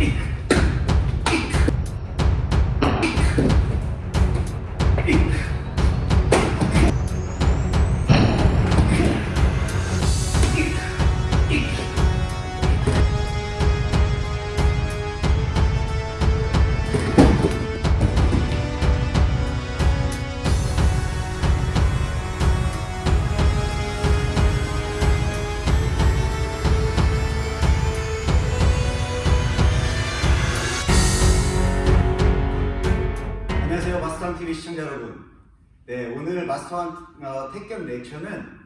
Yeah. 마스터왕TV 시청자 여러분. 네 오늘 마스터왕 어, 택견 렉처는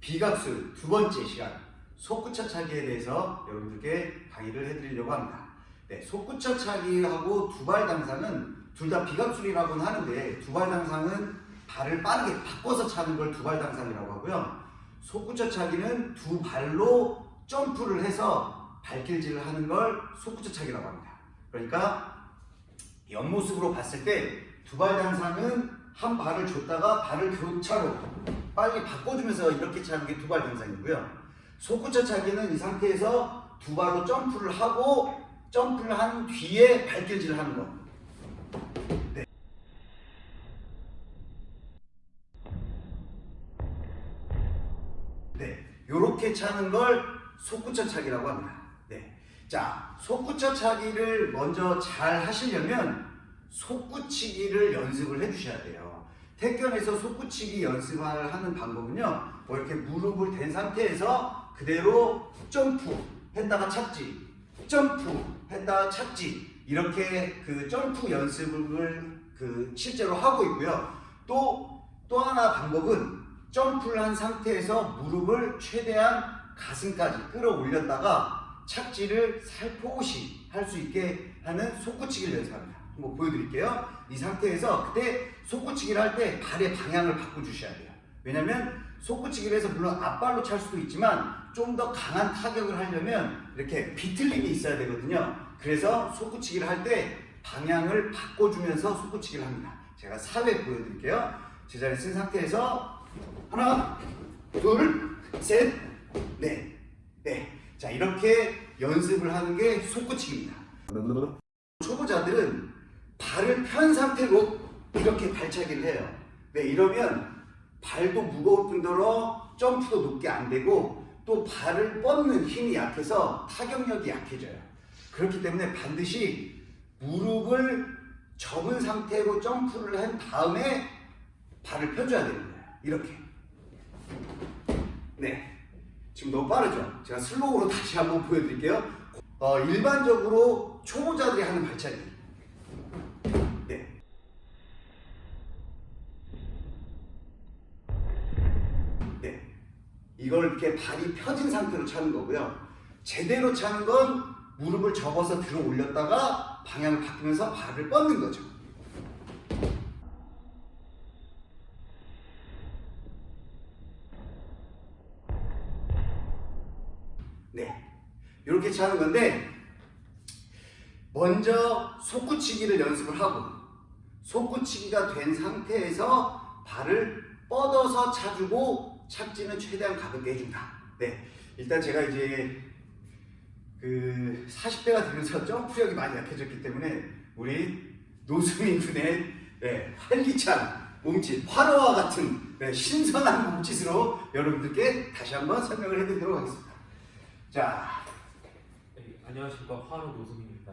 비각술 두 번째 시간 속구쳐차기에 대해서 여러분들께 강의를 해드리려고 합니다. 네, 속구쳐차기하고 두발 당상은 둘 다 비각술이라고는 하는데 두발 당상은 발을 빠르게 바꿔서 차는 걸 두발 당상이라고 하고요. 속구쳐차기는 두 발로 점프를 해서 발길질을 하는 걸 속구쳐차기라고 합니다. 그러니까 옆모습으로 봤을 때 두발 당상은 한 발을 줬다가 발을 교차로 빨리 바꿔주면서 이렇게 차는 게 두발 당상이고요. 속구쳐 차기는 이 상태에서 두 발로 점프를 하고 점프를 한 뒤에 발길질을 하는 거. 네. 네, 요렇게 차는 걸 속구쳐 차기라고 합니다. 네. 자, 속구쳐 차기를 먼저 잘 하시려면 속구치기를 연습을 해주셔야 돼요. 태권에서 속구치기 연습을 하는 방법은요. 뭐 이렇게 무릎을 댄 상태에서 그대로 점프 했다가 착지, 점프 했다가 착지 이렇게 그 점프 연습을 그 실제로 하고 있고요. 또 또 하나 방법은 점프를 한 상태에서 무릎을 최대한 가슴까지 끌어올렸다가 착지를 살포시 할 수 있게 하는 속구치기를 연습합니다. 한번 보여드릴게요. 이 상태에서 그때 속구치기를 할 때 발의 방향을 바꿔주셔야 돼요. 왜냐면 속구치기를 해서 물론 앞발로 찰 수도 있지만 좀 더 강한 타격을 하려면 이렇게 비틀림이 있어야 되거든요. 그래서 속구치기를 할 때 방향을 바꿔주면서 속구치기를 합니다. 제가 4회 보여드릴게요. 제자리 쓴 상태에서 하나, 둘, 셋, 넷, 네. 자 이렇게 연습을 하는 게 속구치기입니다. 초보자들은 발을 편 상태로 이렇게 발차기를 해요. 네, 이러면 발도 무거울 뿐더러 점프도 높게 안 되고 또 발을 뻗는 힘이 약해서 타격력이 약해져요. 그렇기 때문에 반드시 무릎을 접은 상태로 점프를 한 다음에 발을 펴줘야 되는 거예요. 이렇게. 네. 지금 너무 빠르죠? 제가 슬로우로 다시 한번 보여드릴게요. 어, 일반적으로 초보자들이 하는 발차기. 이걸 이렇게 발이 펴진 상태로 차는 거고요. 제대로 차는 건 무릎을 접어서 들어 올렸다가 방향을 바꾸면서 발을 뻗는 거죠. 네. 이렇게 차는 건데 먼저 속구치기를 연습을 하고 속구치기가 된 상태에서 발을 뻗어서 차주고 착지는 최대한 가볍게 해준다. 네, 일단 제가 이제 그 40대가 되면서 점프력이 많이 약해졌기 때문에 우리 노수민 군의 네, 활기찬 몸짓, 화로와 같은 네, 신선한 몸짓으로 여러분들께 다시 한번 설명을 해드리도록 하겠습니다. 자, 네, 안녕하십니까 화로 노승입니다.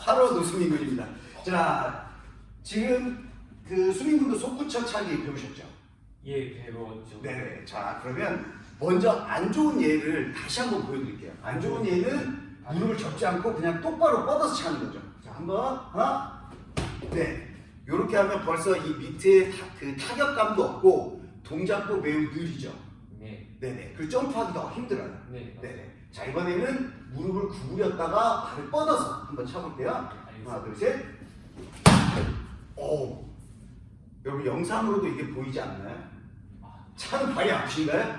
화로 노수민 군입니다. 자, 지금 그 수민 군도 속구쳐 차기 배우셨죠? 예 배웠죠. 네네. 자, 그러면 먼저 안 좋은 예를 다시 한번 보여드릴게요. 안 좋은 예는 무릎을 접지 않고 그냥 똑바로 뻗어서 차는 거죠. 자, 한번 하나, 네. 이렇게 하면 벌써 이 밑에 타, 그 타격감도 없고 동작도 매우 느리죠. 네. 네네. 그 점프하기도 힘들어요. 네. 네네. 자 이번에는 무릎을 구부렸다가 발을 뻗어서 한번 쳐볼게요. 하나, 둘, 셋. 오. 여러분 영상으로도 이게 보이지 않나요? 차는 발이 아프신가요?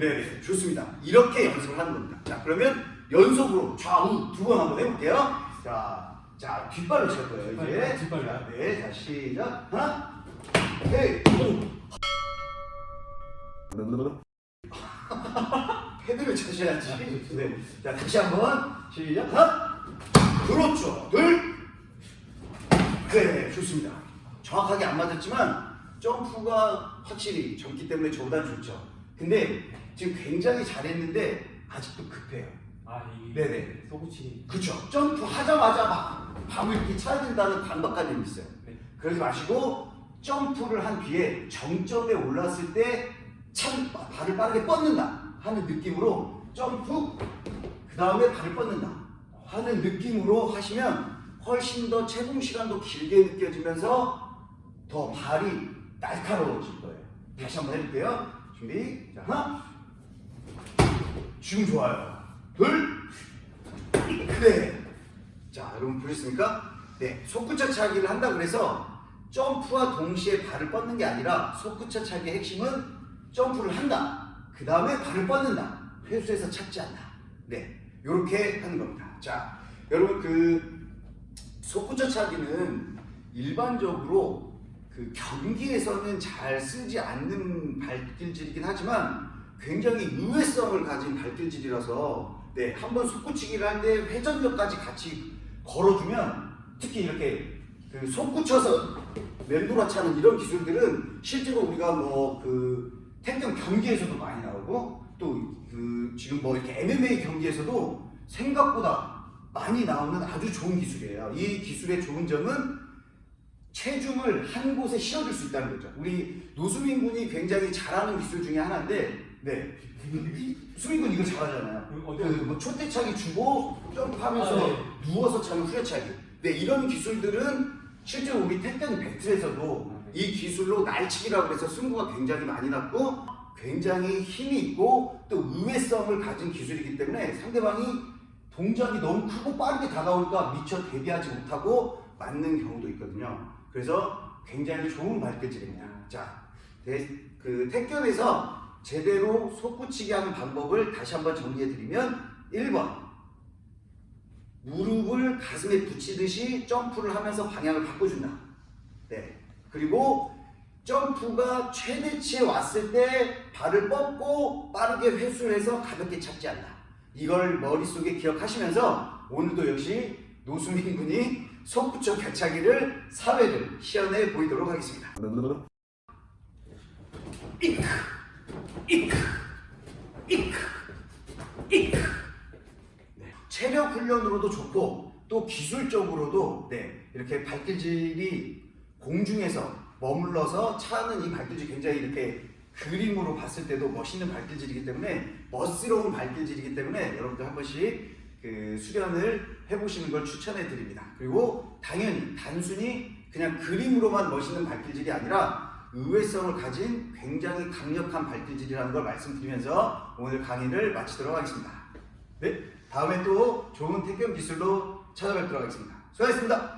네, 좋습니다. 이렇게 연습을 하는 겁니다. 자, 그러면 연속으로 좌우 두 번 한번 해볼게요. 자, 자 뒷발로 찰 거예요. 이제. 뒷발로. 자, 네, 자 시작. 하나, 헤이, 헤드를 쳐셔야지. 네. 자, 다시 한번 시작. 하나, 그렇죠. 둘. 네, 좋습니다. 정확하게 안 맞았지만 점프가 확실히 젊기 때문에 저보다 좋죠. 근데 지금 굉장히 잘했는데 아직도 급해요. 아 이. 네네. 소구치. 그쵸. 점프 하자마자 막 밥을 이렇게 차야 된다는 강박관념이 있어요. 네. 그러지 마시고 점프를 한 뒤에 정점에 올랐을 때 참 발을 빠르게 뻗는다 하는 느낌으로 점프 그 다음에 발을 뻗는다 하는 느낌으로 하시면 훨씬 더 채공 시간도 길게 느껴지면서 더 발이 날카로워질 거예요. 다시 한번 해볼게요. 준비. 자, 하나. 지금 좋아요. 둘. 그래. 자, 여러분 보셨습니까? 네, 속구차 차기를 한다 그래서 점프와 동시에 발을 뻗는 게 아니라 속구차 차기의 핵심은 점프를 한다. 그 다음에 발을 뻗는다. 회수해서 찾지 않나. 네, 이렇게 하는 겁니다. 자, 여러분 그 속구차 차기는 일반적으로 그 경기에서는 잘 쓰지 않는 발길질이긴 하지만 굉장히 유해성을 가진 발길질이라서 네, 한번 속구치기를 할때 회전력까지 같이 걸어주면 특히 이렇게 그 속구쳐서 맴돌아 차는 이런 기술들은 실제로 우리가 뭐 그 태권 경기에서도 많이 나오고 또 그 지금 뭐 이렇게 MMA 경기에서도 생각보다 많이 나오는 아주 좋은 기술이에요. 이 기술의 좋은 점은 체중을 한 곳에 실어줄 수 있다는 거죠. 우리 노수민 군이 굉장히 잘하는 기술 중에 하나인데, 네. 이- 수민 군 이거 잘하잖아요. 음, 그뭐 초대차기 주고 점프하면서 아, 네. 누워서 차는 후려차기. 네, 이런 기술들은 실제로 우리 태권 배틀에서도. 이 기술로 날치기라고 해서 승부가 굉장히 많이 났고 굉장히 힘이 있고 또 의외성을 가진 기술이기 때문에 상대방이 동작이 너무 크고 빠르게 다가오니까 미처 대비하지 못하고 맞는 경우도 있거든요. 그래서 굉장히 좋은 발길질입니다. 자, 대- 그 태권에서 제대로 속구치기 하는 방법을 다시 한번 정리해 드리면 1번 무릎을 가슴에 붙이듯이 점프를 하면서 방향을 바꿔준다. 네. 그리고 점프가 최대치에 왔을 때 발을 뻗고 빠르게 회수를 해서 가볍게 잡지 않나. 이걸 머릿속에 기억하시면서 오늘도 역시 노수민 군이 속구쳐 겨차기를 사회를 시연해 보이도록 하겠습니다. 이크, 이크, 이크, 이크. 네. 체력 훈련으로도 좋고 또 기술적으로도 네, 이렇게 발길질이 공중에서 머물러서 차는 이 발길질이 굉장히 이렇게 그림으로 봤을 때도 멋있는 발길질이기 때문에 멋스러운 발길질이기 때문에 여러분들 한 번씩 그 수련을 해보시는 걸 추천해 드립니다. 그리고 당연히 단순히 그냥 그림으로만 멋있는 발길질이 아니라 의외성을 가진 굉장히 강력한 발길질이라는 걸 말씀드리면서 오늘 강의를 마치도록 하겠습니다. 네, 다음에 또 좋은 태권 기술로 찾아뵙도록 하겠습니다. 수고하셨습니다.